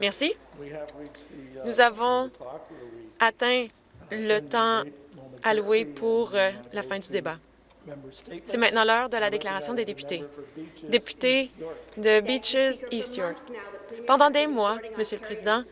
Merci. Nous avons atteint le temps alloué pour euh, la fin du débat. C'est maintenant l'heure de la déclaration des députés. Député de Beaches, East York. Pendant des mois, Monsieur le Président,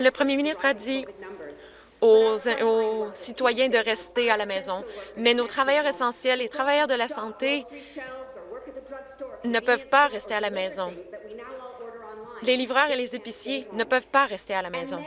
le premier ministre a dit aux, aux, citoyens de rester à la maison, mais nos travailleurs essentiels et travailleurs de la santé ne peuvent pas rester à la maison. Les livreurs et les épiciers ne peuvent pas rester à la maison.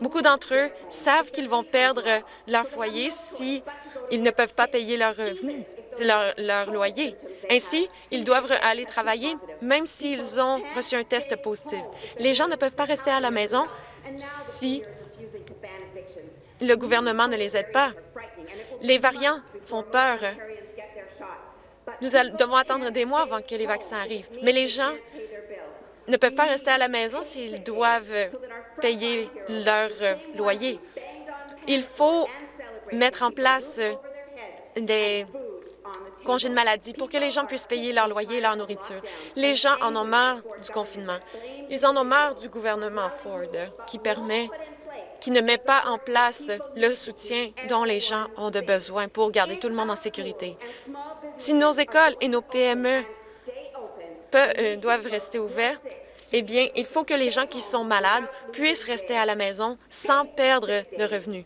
Beaucoup d'entre eux savent qu'ils vont perdre leur foyer si ils ne peuvent pas payer leur revenu, leur, leur loyer. Ainsi, ils doivent aller travailler même s'ils ont reçu un test positif. Les gens ne peuvent pas rester à la maison si le gouvernement ne les aide pas. Les variants font peur. Nous devons attendre des mois avant que les vaccins arrivent. Mais les gens ne peuvent pas rester à la maison s'ils doivent payer leur loyer. Il faut mettre en place des congés de maladie pour que les gens puissent payer leur loyer et leur nourriture. Les gens en ont marre du confinement. Ils en ont marre du gouvernement Ford qui permet qui ne met pas en place le soutien dont les gens ont de besoin pour garder tout le monde en sécurité. Si nos écoles et nos PME euh, doivent rester ouvertes, eh bien, il faut que les gens qui sont malades puissent rester à la maison sans perdre de revenus.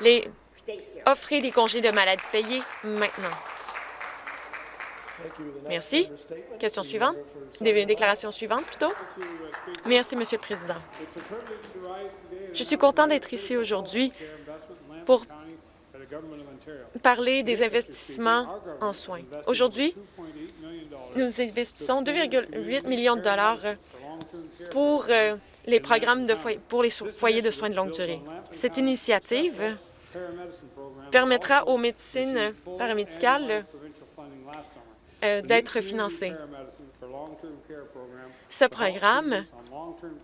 Les offrir des congés de maladie payés maintenant. Merci. Question suivante. Des déclarations suivantes, plutôt. Merci, Monsieur le Président. Je suis content d'être ici aujourd'hui pour parler des investissements en soins. Aujourd'hui, nous investissons 2,8 millions de dollars pour euh, les programmes pour les foyers de soins de longue durée. Cette initiative permettra aux médecines paramédicales euh, d'être financées. Ce programme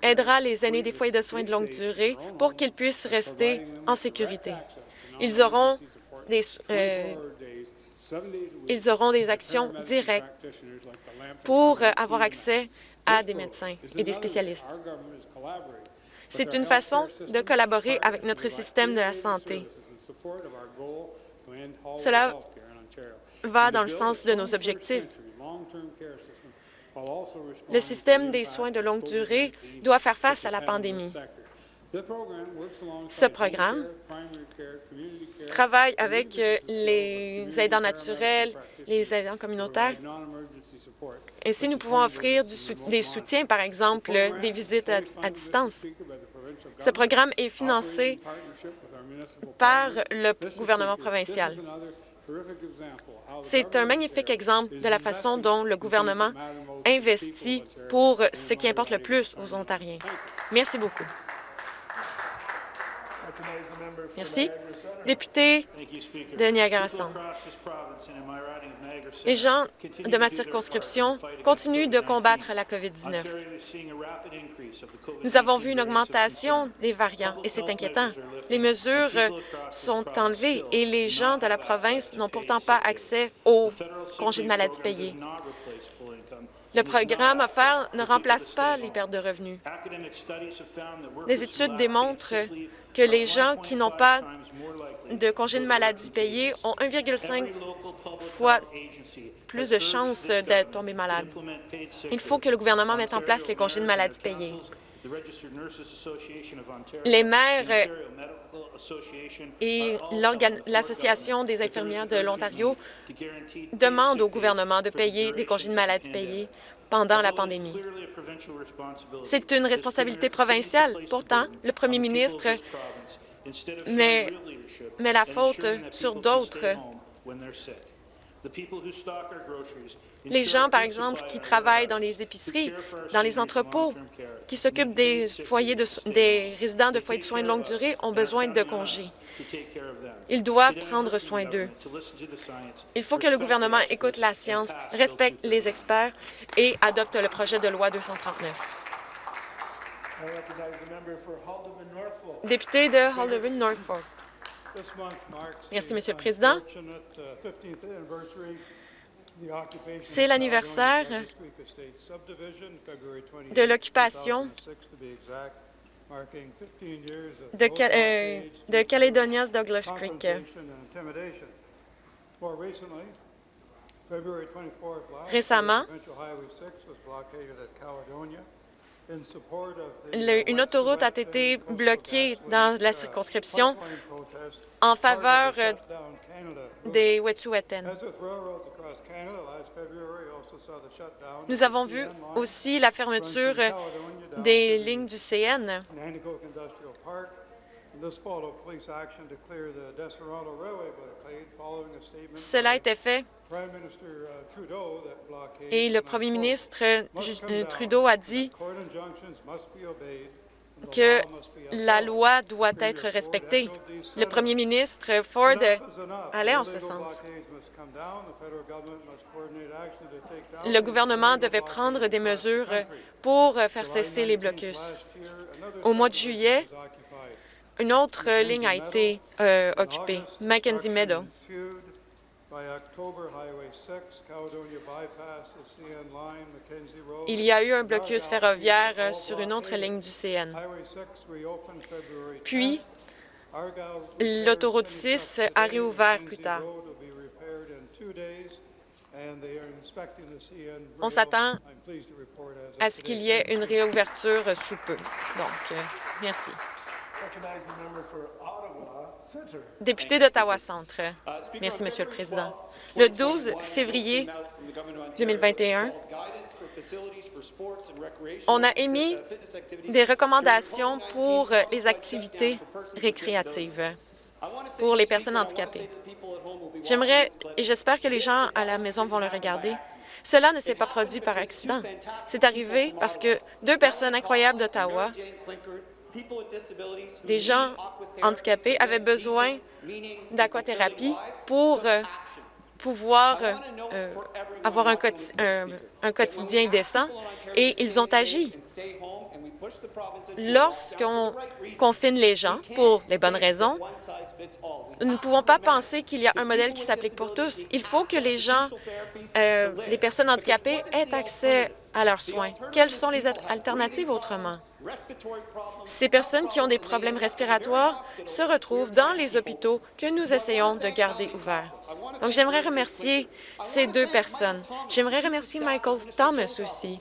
aidera les aînés des foyers de soins de longue durée pour qu'ils puissent rester en sécurité. Ils auront des, euh, ils auront des actions directes pour avoir accès à des médecins et des spécialistes. C'est une façon de collaborer avec notre système de la santé. Cela va dans le sens de nos objectifs. Le système des soins de longue durée doit faire face à la pandémie. Ce programme travaille avec euh, les aidants naturels, les aidants communautaires. Ainsi, nous pouvons offrir des soutiens, par exemple des visites à distance. Ce programme est financé par le gouvernement provincial. C'est un magnifique exemple de la façon dont le gouvernement investit pour ce qui importe le plus aux Ontariens. Merci beaucoup. Merci. Député de Niagara-Centre. Les gens de ma circonscription continuent de combattre la COVID-19. Nous avons vu une augmentation des variants et c'est inquiétant. Les mesures sont enlevées et les gens de la province n'ont pourtant pas accès aux congés de maladie payés. Le programme offert ne remplace pas les pertes de revenus. Les études démontrent que les gens qui n'ont pas de congés de maladie payés ont 1,5 fois plus de chances de tomber malade. Il faut que le gouvernement mette en place les congés de maladie payés. Les maires et l'Association des infirmières de l'Ontario demandent au gouvernement de payer des congés de maladie payés pendant la pandémie. C'est une responsabilité provinciale. Pourtant, le premier ministre met, met la faute sur d'autres les gens, par exemple, qui travaillent dans les épiceries, dans les entrepôts, qui s'occupent des foyers de, des résidents de foyers de soins de longue durée ont besoin de congés. Ils doivent prendre soin d'eux. Il faut que le gouvernement écoute la science, respecte les experts et adopte le projet de loi 239. Député de Haldeman-Norfolk. Merci, Monsieur le Président. C'est l'anniversaire de l'occupation de, euh, de Caledonia's Douglas Creek. Récemment, une autoroute a été bloquée dans la circonscription en faveur des Wet'suwet'en. Nous avons vu aussi la fermeture des lignes du CN. Cela a été fait. Et le premier ministre euh, Trudeau a dit que la loi doit être respectée. Le premier ministre Ford allait en ce sens. Le gouvernement devait prendre des mesures pour faire cesser les blocus. Au mois de juillet, une autre ligne a été euh, occupée, Mackenzie Meadow. Il y a eu un blocus ferroviaire sur une autre ligne du CN. Puis, l'autoroute 6 a réouvert plus tard. On s'attend à ce qu'il y ait une réouverture sous peu. Donc, euh, merci. Député d'Ottawa-Centre. Merci, Monsieur le Président. Le 12 février 2021, on a émis des recommandations pour les activités récréatives pour les personnes handicapées. J'aimerais et j'espère que les gens à la maison vont le regarder. Cela ne s'est pas produit par accident. C'est arrivé parce que deux personnes incroyables d'Ottawa des gens handicapés avaient besoin d'aquathérapie pour euh, pouvoir euh, avoir un, un, quotidien décent et ils ont agi. Lorsqu'on confine les gens pour les bonnes raisons, nous ne pouvons pas penser qu'il y a un modèle qui s'applique pour tous. Il faut que les gens, euh, les personnes handicapées aient accès à leurs soins. Quelles sont les alternatives autrement? Ces personnes qui ont des problèmes respiratoires se retrouvent dans les hôpitaux que nous essayons de garder ouverts. Donc, j'aimerais remercier ces deux personnes. J'aimerais remercier Michael Thomas aussi.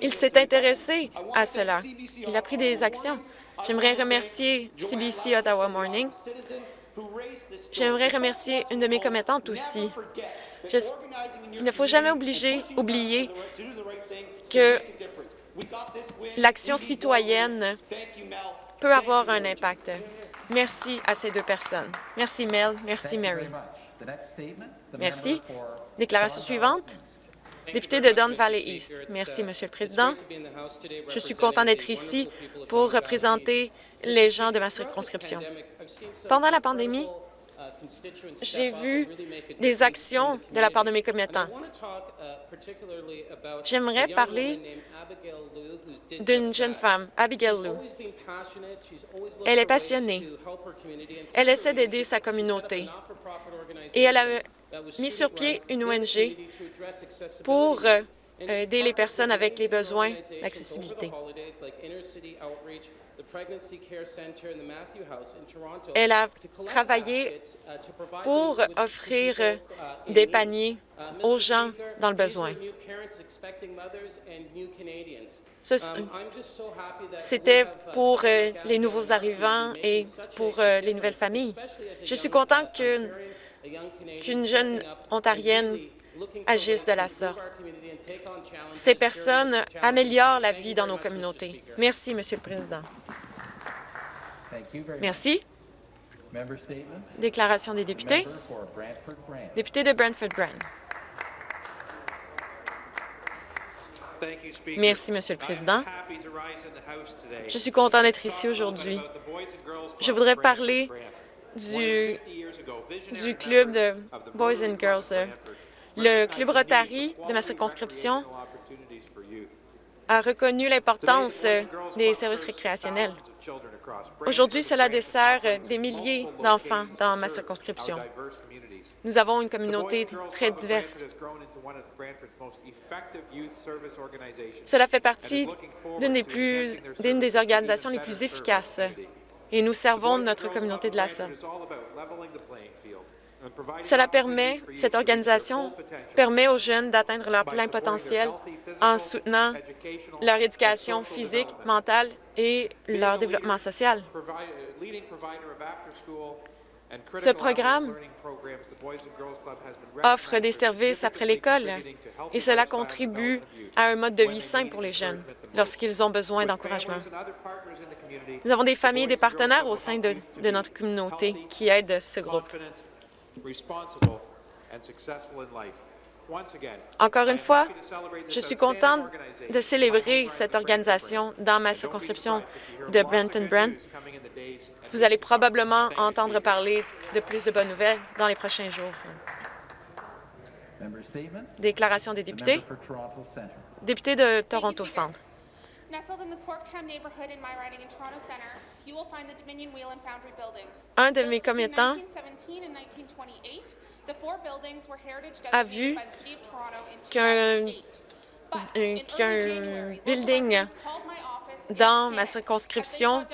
Il s'est intéressé à cela. Il a pris des actions. J'aimerais remercier CBC Ottawa Morning. J'aimerais remercier une de mes commettantes aussi. Il ne faut jamais oublier que l'action citoyenne peut avoir un impact. Merci à ces deux personnes. Merci Mel, merci Mary. Merci. Déclaration suivante. Député de Don Valley East. Merci, Monsieur le Président. Je suis content d'être ici pour représenter les gens de ma circonscription. Pendant la pandémie, j'ai vu des actions de la part de mes commettants. J'aimerais parler d'une jeune femme, Abigail Lou. Elle est passionnée. Elle essaie d'aider sa communauté. Et elle a mis sur pied une ONG pour aider les personnes avec les besoins d'accessibilité. Elle a travaillé pour offrir des paniers aux gens dans le besoin. C'était pour les nouveaux arrivants et pour les nouvelles familles. Je suis content qu'une jeune Ontarienne agisse de la sorte. Ces personnes améliorent la vie dans nos communautés. Merci, Monsieur le Président. Merci. Déclaration des députés. Député de Brantford-Brant. Merci, Monsieur le Président. Je suis content d'être ici aujourd'hui. Je voudrais parler du, du club de Boys and Girls. Le club Rotary de ma circonscription a reconnu l'importance des services récréationnels. Aujourd'hui, cela dessert des milliers d'enfants dans ma circonscription. Nous avons une communauté très diverse. Cela fait partie d'une des, organisations les plus efficaces et nous servons notre communauté de la sorte. Cela permet, cette organisation permet aux jeunes d'atteindre leur plein potentiel en soutenant leur éducation physique, mentale et leur développement social. Ce programme offre des services après l'école et cela contribue à un mode de vie sain pour les jeunes lorsqu'ils ont besoin d'encouragement. Nous avons des familles et des partenaires au sein de, de notre communauté qui aident ce groupe. Encore une fois, je suis contente de célébrer cette organisation dans ma circonscription de Brenton-Brent. Vous allez probablement entendre parler de plus de bonnes nouvelles dans les prochains jours. Déclaration des députés. Député de Toronto Centre. Un de mes commettants a vu qu'un building dans ma circonscription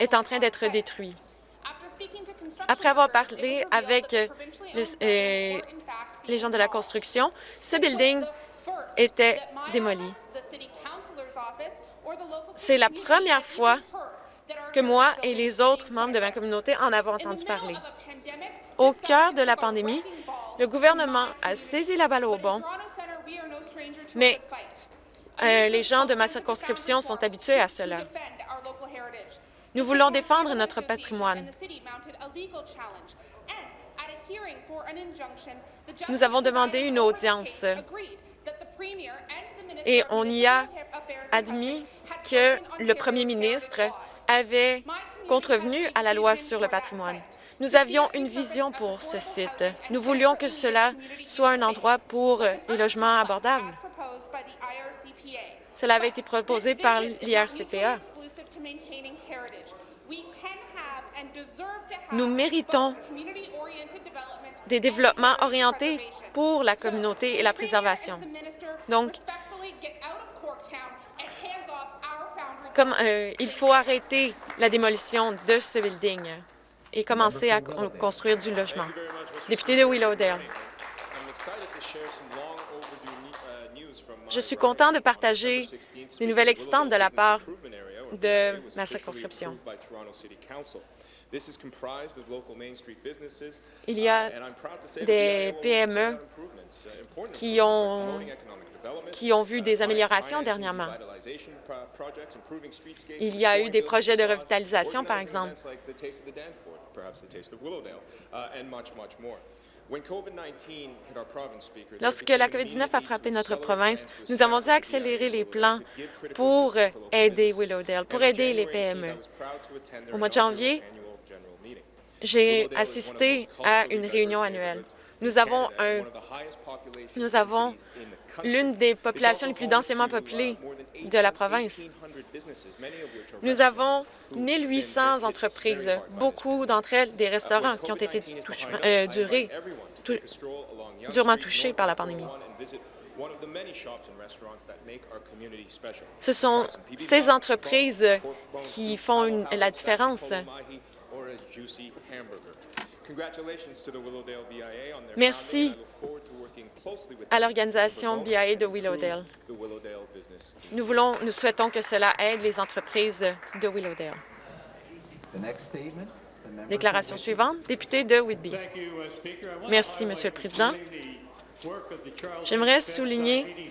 est en train d'être détruit. Après avoir parlé avec euh, les gens de la construction, ce building était démoli. C'est la première fois que moi et les autres membres de ma communauté en avons entendu parler. Au cœur de la pandémie, le gouvernement a saisi la balle au bon, mais euh, les gens de ma circonscription sont habitués à cela. Nous voulons défendre notre patrimoine. Nous avons demandé une audience et on y a admis que le premier ministre avait contrevenu à la loi sur le patrimoine. Nous avions une vision pour ce site. Nous voulions que cela soit un endroit pour les logements abordables. Cela avait été proposé par l'IRCPA. Nous méritons des développements orientés pour la communauté et la préservation. Donc, comme, euh, il faut arrêter la démolition de ce building et commencer à construire du logement. Député de Willowdale. Je suis content de partager des nouvelles excitantes de la part de ma circonscription. Il y a des PME qui ont, qui ont vu des améliorations dernièrement. Il y a eu des projets de revitalisation, par exemple. Lorsque la COVID-19 a frappé notre province, nous avons dû accélérer les plans pour aider Willowdale, pour aider les PME. Au mois de janvier, j'ai assisté à une réunion annuelle. Nous avons, nous avons l'une des populations les plus densément peuplées de la province. Nous avons 1800 entreprises, beaucoup d'entre elles des restaurants qui ont été euh, durement touchés par la pandémie. Ce sont ces entreprises qui font la différence. Merci à l'organisation BIA de Willowdale. Nous, voulons, nous souhaitons que cela aide les entreprises de Willowdale. Déclaration suivante, député de Whitby. Merci, Monsieur le Président. J'aimerais souligner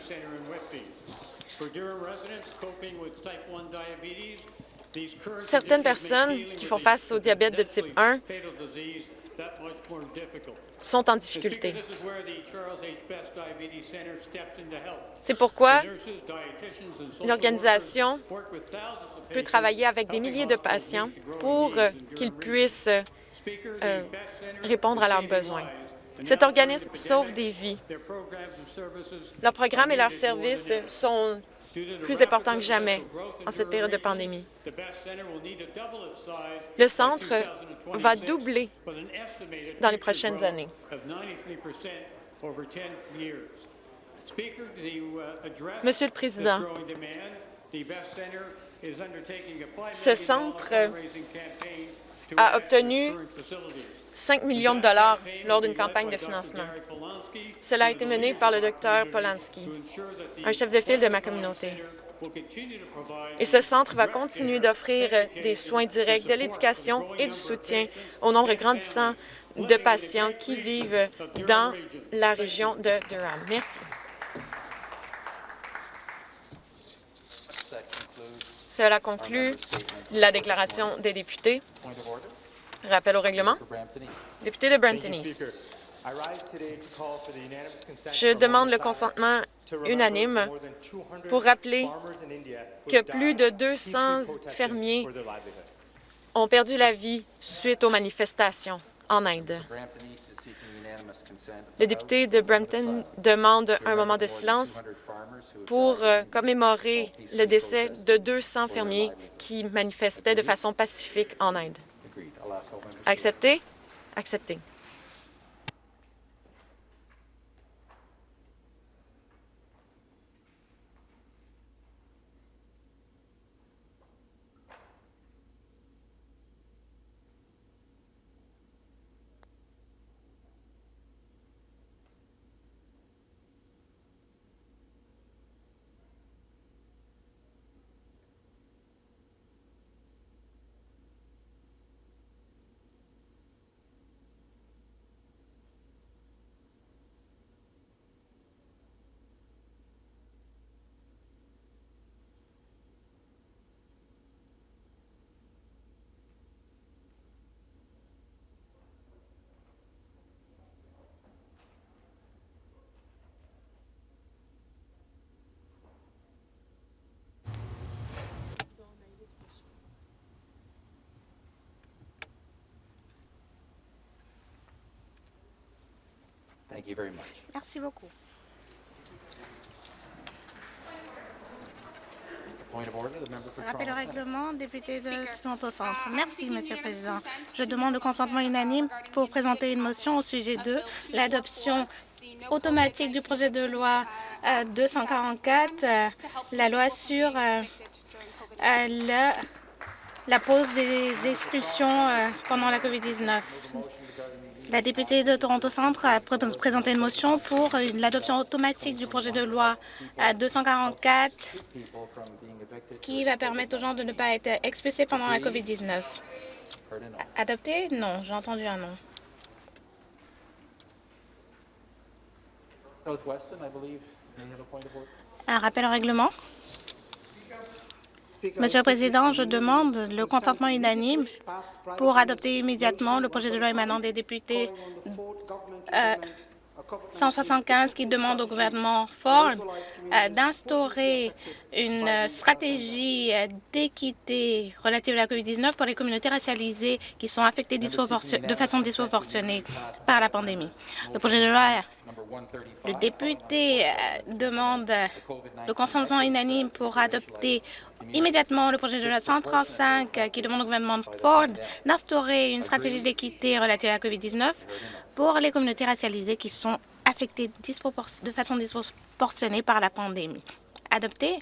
certaines personnes qui font face au diabète de type 1 sont en difficulté. C'est pourquoi l'organisation peut travailler avec des milliers de patients pour qu'ils puissent euh, répondre à leurs besoins. Cet organisme sauve des vies. Leurs programmes et leurs services sont plus important que jamais en cette période de pandémie. Le centre va doubler dans les prochaines années. Monsieur le Président, ce centre a obtenu 5 millions de dollars lors d'une campagne de financement. Cela a été mené par le Dr Polanski, un chef de file de ma communauté. Et ce centre va continuer d'offrir des soins directs, de l'éducation et du soutien au nombre grandissant de patients qui vivent dans la région de Durham. Merci. Cela conclut la déclaration des députés. Rappel au règlement. Député de Brampton East. Je demande le consentement unanime pour rappeler que plus de 200 fermiers ont perdu la vie suite aux manifestations en Inde. Le député de Brampton demande un moment de silence pour euh, commémorer le décès de 200 fermiers qui manifestaient de façon pacifique en Inde. Accepter? Accepting. Merci beaucoup. Rappel au règlement, député de Toronto Centre. Merci, Monsieur le Président. Je demande le consentement unanime pour présenter une motion au sujet de l'adoption automatique du projet de loi 244, euh, euh, la loi sur euh, la, la pause des expulsions pendant la COVID-19. La députée de Toronto Centre a présenté une motion pour l'adoption automatique du projet de loi 244 qui va permettre aux gens de ne pas être expulsés pendant la COVID-19. Adopté? Non. J'ai entendu un non. Un rappel au règlement? Monsieur le Président, je demande le consentement unanime pour adopter immédiatement le projet de loi émanant des députés 175 euh, qui demande au gouvernement Ford d'instaurer une stratégie d'équité relative à la COVID-19 pour les communautés racialisées qui sont affectées de façon disproportionnée par la pandémie. Le projet de loi le député demande le consentement unanime pour adopter immédiatement le projet de loi 135 euh, qui demande au gouvernement Ford d'instaurer une stratégie d'équité relative à la COVID-19 pour les communautés racialisées qui sont affectées de façon disproportionnée par la pandémie. Adopté?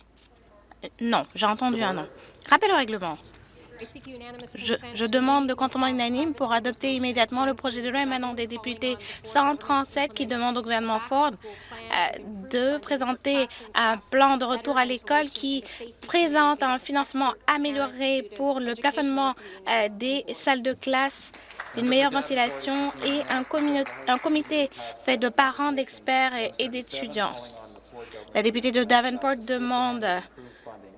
Euh, non. J'ai entendu un non. Rappel au règlement. Je, demande le consentement unanime pour adopter immédiatement le projet de loi émanant des députés 137 qui demande au gouvernement Ford de présenter un plan de retour à l'école qui présente un financement amélioré pour le plafonnement euh, des salles de classe une meilleure ventilation et un, un comité fait de parents, d'experts et d'étudiants. La députée de Davenport demande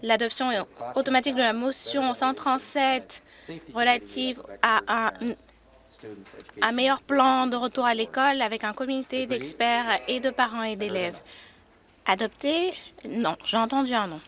l'adoption automatique de la motion 137 relative à un, meilleur plan de retour à l'école avec un comité d'experts et de parents et d'élèves. Adopté? Non. J'ai entendu un non.